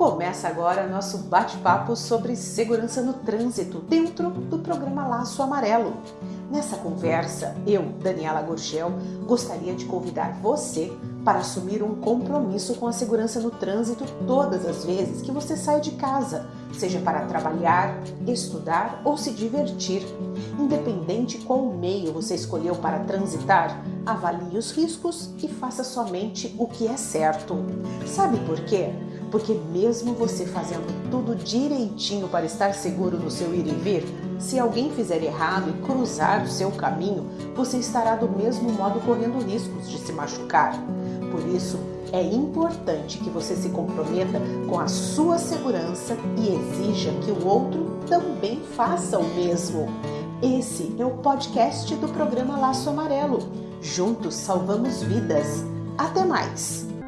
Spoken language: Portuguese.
Começa agora nosso bate-papo sobre segurança no trânsito dentro do programa Laço Amarelo. Nessa conversa, eu, Daniela Gorgel, gostaria de convidar você para assumir um compromisso com a segurança no trânsito todas as vezes que você sai de casa, seja para trabalhar, estudar ou se divertir. Independente qual meio você escolheu para transitar, avalie os riscos e faça somente o que é certo. Sabe por quê? Porque mesmo você fazendo tudo direitinho para estar seguro no seu ir e vir, se alguém fizer errado e cruzar o seu caminho, você estará do mesmo modo correndo riscos de se machucar. Por isso, é importante que você se comprometa com a sua segurança e exija que o outro também faça o mesmo. Esse é o podcast do programa Laço Amarelo. Juntos salvamos vidas. Até mais!